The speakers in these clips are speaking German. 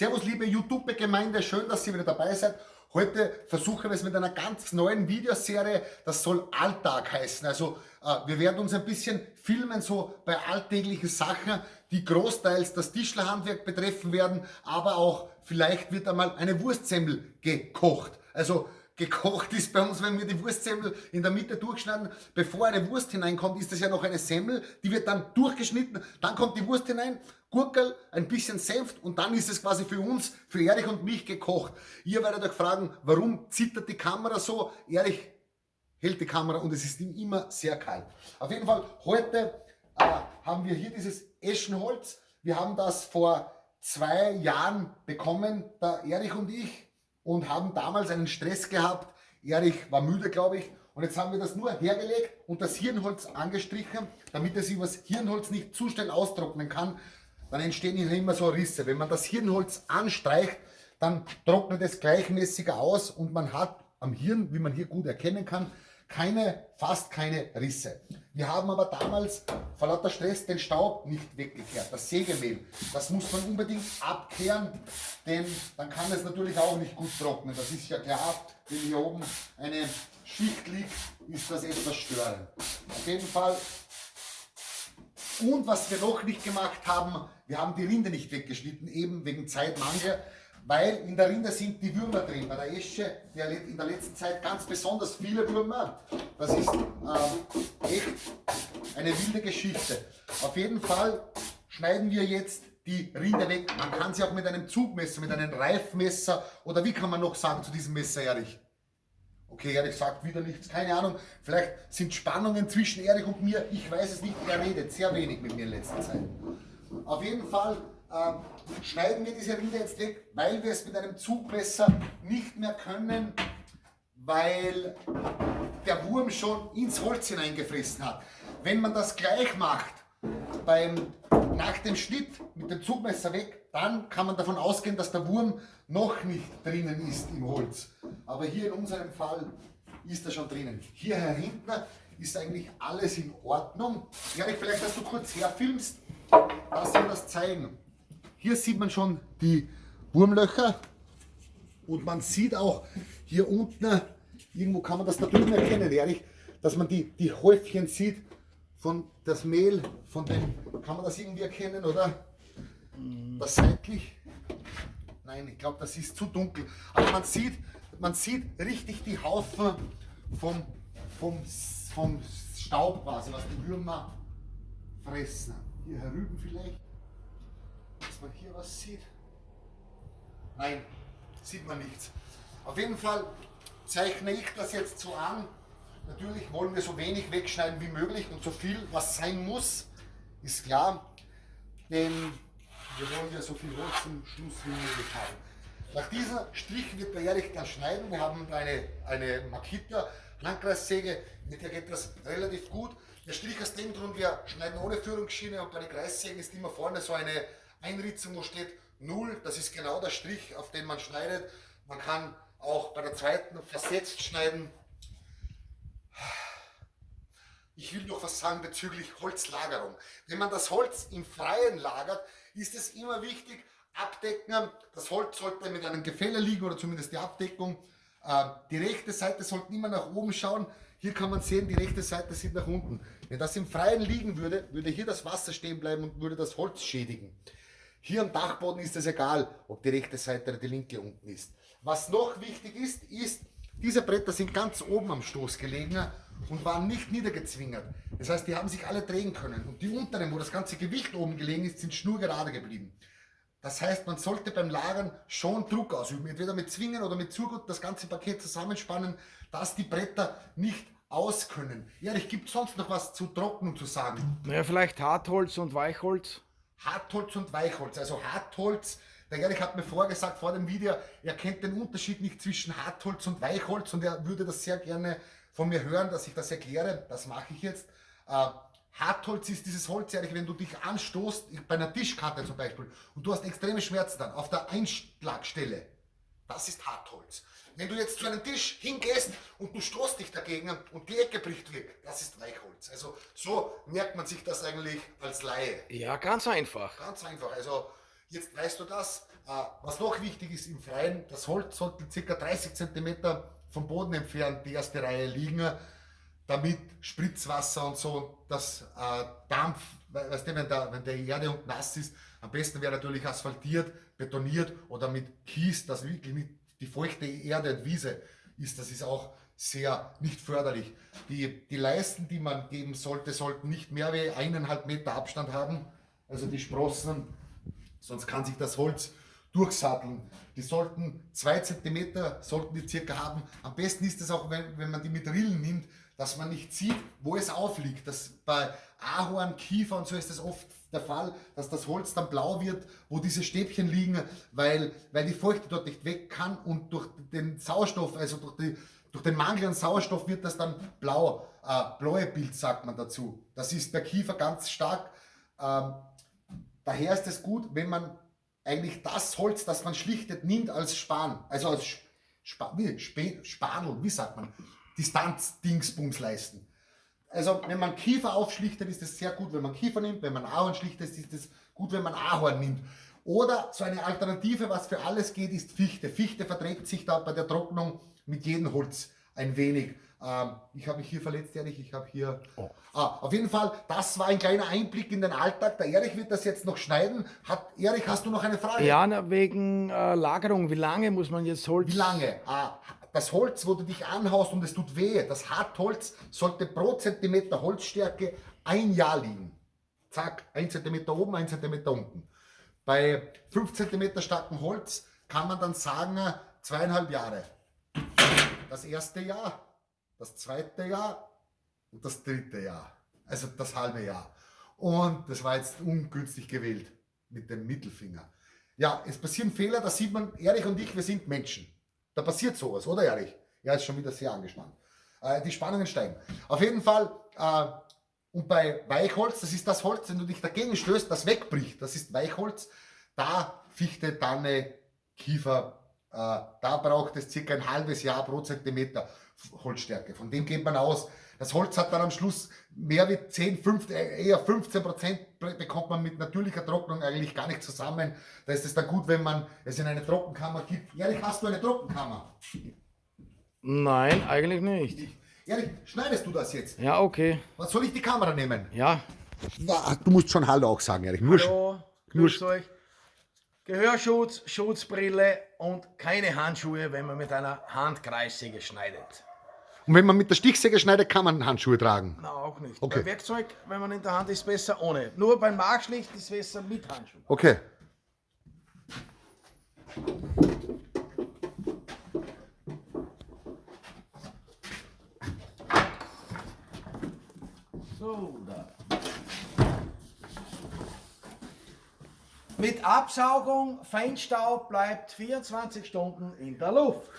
Servus liebe YouTube-Gemeinde, schön, dass ihr wieder dabei seid. Heute versuchen wir es mit einer ganz neuen Videoserie, das soll Alltag heißen. Also äh, wir werden uns ein bisschen filmen, so bei alltäglichen Sachen, die großteils das Tischlerhandwerk betreffen werden, aber auch vielleicht wird einmal eine Wurstsemmel gekocht. Also gekocht ist bei uns, wenn wir die Wurstsemmel in der Mitte durchschneiden. Bevor eine Wurst hineinkommt, ist das ja noch eine Semmel, die wird dann durchgeschnitten, dann kommt die Wurst hinein, Gurkel, ein bisschen Senft und dann ist es quasi für uns, für Erich und mich gekocht. Ihr werdet euch fragen, warum zittert die Kamera so? Erich hält die Kamera und es ist ihm immer sehr kalt. Auf jeden Fall, heute äh, haben wir hier dieses Eschenholz. Wir haben das vor zwei Jahren bekommen, der Erich und ich und haben damals einen Stress gehabt. Erich war müde, glaube ich. Und jetzt haben wir das nur hergelegt und das Hirnholz angestrichen, damit es übers Hirnholz nicht zu schnell austrocknen kann. Dann entstehen hier immer so Risse. Wenn man das Hirnholz anstreicht, dann trocknet es gleichmäßiger aus und man hat am Hirn, wie man hier gut erkennen kann, keine, fast keine Risse. Wir haben aber damals vor lauter Stress den Staub nicht weggekehrt, das Sägemehl. Das muss man unbedingt abkehren, denn dann kann es natürlich auch nicht gut trocknen. Das ist ja klar, wenn hier oben eine Schicht liegt, ist das etwas störend. Auf jeden Fall. Und was wir noch nicht gemacht haben, wir haben die Rinde nicht weggeschnitten, eben wegen Zeitmangel weil in der Rinde sind die Würmer drin. Bei der Esche in der letzten Zeit ganz besonders viele Würmer. Das ist äh, echt eine wilde Geschichte. Auf jeden Fall schneiden wir jetzt die Rinde weg. Man kann sie auch mit einem Zugmesser, mit einem Reifmesser oder wie kann man noch sagen zu diesem Messer, Erich? Okay, Erich sagt wieder nichts, keine Ahnung. Vielleicht sind Spannungen zwischen Erich und mir, ich weiß es nicht. Er redet sehr wenig mit mir in letzter Zeit. Auf jeden Fall äh, schneiden wir diese Rinde jetzt weg, weil wir es mit einem Zugmesser nicht mehr können, weil der Wurm schon ins Holz hineingefressen hat. Wenn man das gleich macht, beim, nach dem Schnitt mit dem Zugmesser weg, dann kann man davon ausgehen, dass der Wurm noch nicht drinnen ist im Holz. Aber hier in unserem Fall ist er schon drinnen. Hier hinten ist eigentlich alles in Ordnung. Erik, vielleicht, dass du kurz herfilmst, dass wir das zeigen. Hier sieht man schon die Wurmlöcher und man sieht auch hier unten, irgendwo kann man das da drüben erkennen, ehrlich, dass man die, die Häufchen sieht von das Mehl, von dem, kann man das irgendwie erkennen, oder? Das seitlich? Nein, ich glaube, das ist zu dunkel. Aber man sieht, man sieht richtig die Haufen vom, vom, vom Staub quasi, was die Würmer fressen. Hier herüben vielleicht dass man hier was sieht. Nein, sieht man nichts. Auf jeden Fall zeichne ich das jetzt so an. Natürlich wollen wir so wenig wegschneiden wie möglich und so viel, was sein muss, ist klar. Denn wir wollen ja so viel Holz zum Schluss wie möglich haben. Nach diesem Strich wird der Erich dann schneiden. Wir haben eine, eine Makita Landkreissäge, mit der geht das relativ gut. Der Strich aus dem Grund, wir schneiden ohne Führungsschiene und bei den Kreissägen ist immer vorne so eine Einritzung, wo steht 0, das ist genau der Strich, auf den man schneidet. Man kann auch bei der zweiten versetzt schneiden. Ich will noch was sagen bezüglich Holzlagerung. Wenn man das Holz im Freien lagert, ist es immer wichtig, abdecken. Das Holz sollte mit einem Gefälle liegen oder zumindest die Abdeckung. Ähm, die rechte Seite sollte immer nach oben schauen. Hier kann man sehen, die rechte Seite sieht nach unten. Wenn das im Freien liegen würde, würde hier das Wasser stehen bleiben und würde das Holz schädigen. Hier am Dachboden ist es egal, ob die rechte Seite oder die linke unten ist. Was noch wichtig ist, ist, diese Bretter sind ganz oben am Stoß gelegen und waren nicht niedergezwingert. Das heißt, die haben sich alle drehen können. Und die unteren, wo das ganze Gewicht oben gelegen ist, sind schnurgerade geblieben. Das heißt, man sollte beim Lagern schon Druck ausüben. Entweder mit Zwingen oder mit Zurgut das ganze Paket zusammenspannen, dass die Bretter nicht auskönnen. Ja, ich gibt sonst noch was zu Trocknung zu sagen. Naja, vielleicht Hartholz und Weichholz. Hartholz und Weichholz. Also Hartholz, der Erich hat mir vorgesagt vor dem Video, er kennt den Unterschied nicht zwischen Hartholz und Weichholz und er würde das sehr gerne von mir hören, dass ich das erkläre. Das mache ich jetzt. Äh, Hartholz ist dieses Holz, Erich, wenn du dich anstoßt, bei einer Tischkante zum Beispiel, und du hast extreme Schmerzen dann auf der Einschlagstelle. Das ist Hartholz. Wenn du jetzt zu einem Tisch hingehst und du stoßt dich dagegen und die Ecke bricht weg, das ist Weichholz. Also so merkt man sich das eigentlich als Laie. Ja, ganz einfach. Ganz einfach. Also jetzt weißt du das. was noch wichtig ist im Freien, das Holz sollte ca. 30 cm vom Boden entfernt die erste Reihe liegen, damit Spritzwasser und so, das äh, Dampf, weißt du, wenn der, wenn der Erde und nass ist, am besten wäre natürlich asphaltiert, betoniert oder mit Kies, dass wirklich nicht die feuchte Erde und Wiese ist. Das ist auch sehr nicht förderlich. Die, die Leisten, die man geben sollte, sollten nicht mehr wie eineinhalb Meter Abstand haben. Also die Sprossen, sonst kann sich das Holz durchsatteln. Die sollten zwei Zentimeter sollten die circa haben. Am besten ist es auch, wenn, wenn man die mit Rillen nimmt, dass man nicht sieht, wo es aufliegt. Das, bei Ahorn, Kiefer und so ist es oft der Fall, dass das Holz dann blau wird, wo diese Stäbchen liegen, weil, weil die Feuchte dort nicht weg kann und durch den Sauerstoff, also durch die durch den Mangel an Sauerstoff wird das dann blau, äh, blaue Bild sagt man dazu. Das ist bei Kiefer ganz stark. Ähm, daher ist es gut, wenn man eigentlich das Holz, das man schlichtet, nimmt als Span, also als Sp wie, Sp Spanel, wie sagt man, Distanz-Dingsbums leisten. Also wenn man Kiefer aufschlichtet, ist es sehr gut, wenn man Kiefer nimmt. Wenn man Ahorn schlichtet, ist es gut, wenn man Ahorn nimmt. Oder so eine Alternative, was für alles geht, ist Fichte. Fichte verträgt sich da bei der Trocknung mit jedem Holz ein wenig. Ähm, ich habe mich hier verletzt, Erich. Ich habe hier. Oh. Ah, auf jeden Fall, das war ein kleiner Einblick in den Alltag. Der Erich wird das jetzt noch schneiden. Hat, Erich, hast du noch eine Frage? Ja, wegen äh, Lagerung. Wie lange muss man jetzt Holz? Wie lange? Ah, das Holz, wo du dich anhaust und es tut weh, das Hartholz sollte pro Zentimeter Holzstärke ein Jahr liegen. Zack, ein Zentimeter oben, ein Zentimeter unten. Bei 5 cm starkem Holz kann man dann sagen, zweieinhalb Jahre. Das erste Jahr, das zweite Jahr und das dritte Jahr. Also das halbe Jahr. Und das war jetzt ungünstig gewählt mit dem Mittelfinger. Ja, es passieren Fehler, da sieht man, Erich und ich, wir sind Menschen. Da passiert sowas, oder Erich? Er ist schon wieder sehr angespannt. Äh, die Spannungen steigen. Auf jeden Fall, äh, und bei Weichholz, das ist das Holz, wenn du dich dagegen stößt, das wegbricht. Das ist Weichholz. Da Fichte, Tanne, Kiefer, äh, da braucht es circa ein halbes Jahr pro Zentimeter Holzstärke. Von dem geht man aus. Das Holz hat dann am Schluss mehr wie 10, 15, äh, eher 15 Prozent bekommt man mit natürlicher Trocknung eigentlich gar nicht zusammen. Da ist es dann gut, wenn man es in eine Trockenkammer gibt. Ehrlich, hast du eine Trockenkammer? Nein, eigentlich nicht. Ehrlich, schneidest du das jetzt? Ja, okay. Was soll ich die Kamera nehmen? Ja. Du musst schon Hallo auch sagen, Erich. Nur Hallo, grüß euch. Gehörschutz, Schutzbrille und keine Handschuhe, wenn man mit einer Handkreissäge schneidet. Und wenn man mit der Stichsäge schneidet, kann man Handschuhe tragen? Nein, auch nicht. Okay. Bei Werkzeug, wenn man in der Hand ist, besser ohne. Nur beim Markschlicht ist es besser mit Handschuhen. Okay. So, da. Mit Absaugung, Feinstaub bleibt 24 Stunden in der Luft.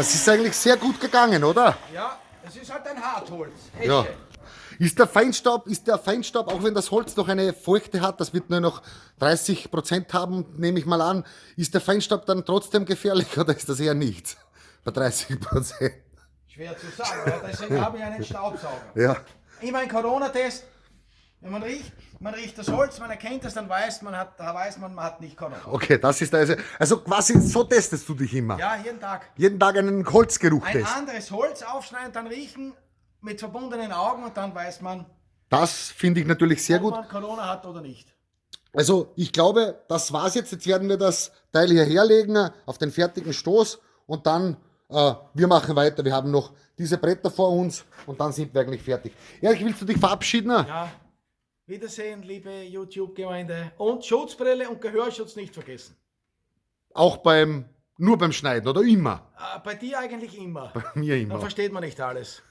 Das ist eigentlich sehr gut gegangen, oder? Ja, es ist halt ein Hartholz. Esche. Ja. Ist der Feinstaub, ist der Feinstaub, auch wenn das Holz noch eine Feuchte hat, das wird nur noch 30 Prozent haben, nehme ich mal an, ist der Feinstaub dann trotzdem gefährlich oder ist das eher nicht? Bei 30 Prozent. Schwer zu sagen, aber deswegen habe ich einen Staubsauger. Ja. Immer ein Corona-Test, wenn man riecht, man riecht das Holz, man erkennt es, dann weiß man, hat, da weiß man, man hat nicht Corona. Okay, das ist also, also quasi so testest du dich immer. Ja, jeden Tag. Jeden Tag einen Holzgeruch Ein anderes Holz aufschneiden, dann riechen mit verbundenen Augen und dann weiß man, das finde ich natürlich sehr ob gut. man Corona hat oder nicht. Also ich glaube, das war's jetzt. Jetzt werden wir das Teil hier herlegen auf den fertigen Stoß und dann äh, wir machen weiter. Wir haben noch diese Bretter vor uns und dann sind wir eigentlich fertig. Erik, willst du dich verabschieden? Ja. Wiedersehen, liebe YouTube-Gemeinde. Und Schutzbrille und Gehörschutz nicht vergessen. Auch beim, nur beim Schneiden oder immer? Äh, bei dir eigentlich immer. Bei mir immer. Dann versteht man nicht alles.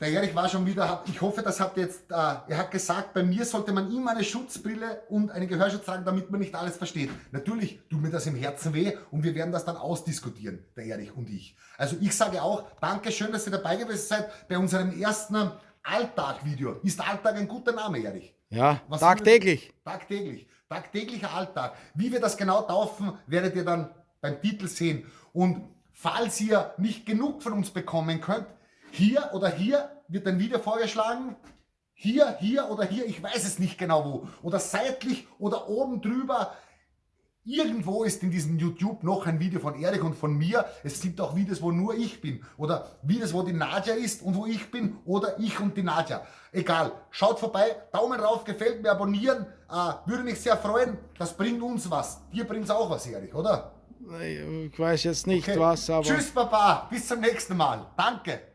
Der Erich war schon wieder, ich hoffe, das hat jetzt, äh, er hat gesagt, bei mir sollte man immer eine Schutzbrille und einen Gehörschutz tragen, damit man nicht alles versteht. Natürlich tut mir das im Herzen weh und wir werden das dann ausdiskutieren, der Erich und ich. Also ich sage auch, danke schön, dass ihr dabei gewesen seid bei unserem ersten Alltag-Video. Ist Alltag ein guter Name, Erich? Ja, Was tagtäglich. Tagtäglich. Tagtäglicher Alltag. Wie wir das genau taufen, werdet ihr dann beim Titel sehen. Und falls ihr nicht genug von uns bekommen könnt, hier oder hier wird ein Video vorgeschlagen. Hier, hier oder hier, ich weiß es nicht genau wo. Oder seitlich oder oben drüber. Irgendwo ist in diesem YouTube noch ein Video von Erik und von mir. Es gibt auch Videos, wo nur ich bin. Oder Videos, wo die Nadja ist und wo ich bin. Oder ich und die Nadja. Egal. Schaut vorbei. Daumen rauf, gefällt mir, abonnieren. Äh, würde mich sehr freuen. Das bringt uns was. Dir bringt es auch was, Erik, oder? Ich weiß jetzt nicht okay. was, aber... Tschüss, Papa. Bis zum nächsten Mal. Danke.